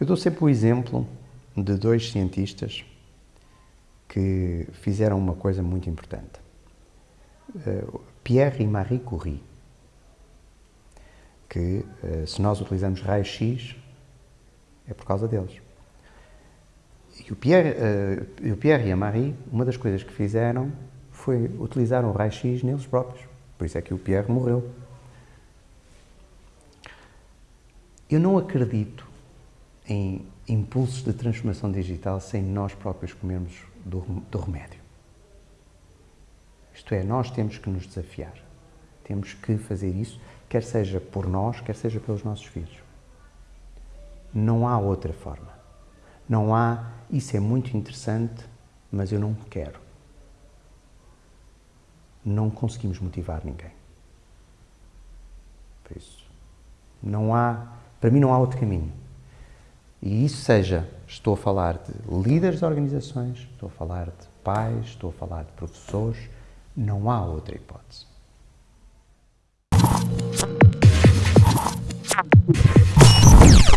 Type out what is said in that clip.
Eu dou sempre o exemplo de dois cientistas que fizeram uma coisa muito importante. Eh, Pierre e Marie Curie, que eh, se nós utilizamos raio-x é por causa deles. E o Pierre, uh, o Pierre e a Marie, uma das coisas que fizeram foi utilizar o raio-x neles próprios. Por isso é que o Pierre morreu. Eu não acredito em impulsos de transformação digital sem nós próprios comermos do, do remédio. Isto é, nós temos que nos desafiar. Temos que fazer isso, quer seja por nós, quer seja pelos nossos filhos. Não há outra forma. Não há, isso é muito interessante, mas eu não quero. Não conseguimos motivar ninguém. Por isso, não há, para mim não há outro caminho. E isso seja, estou a falar de líderes de organizações, estou a falar de pais, estou a falar de professores, não há outra hipótese.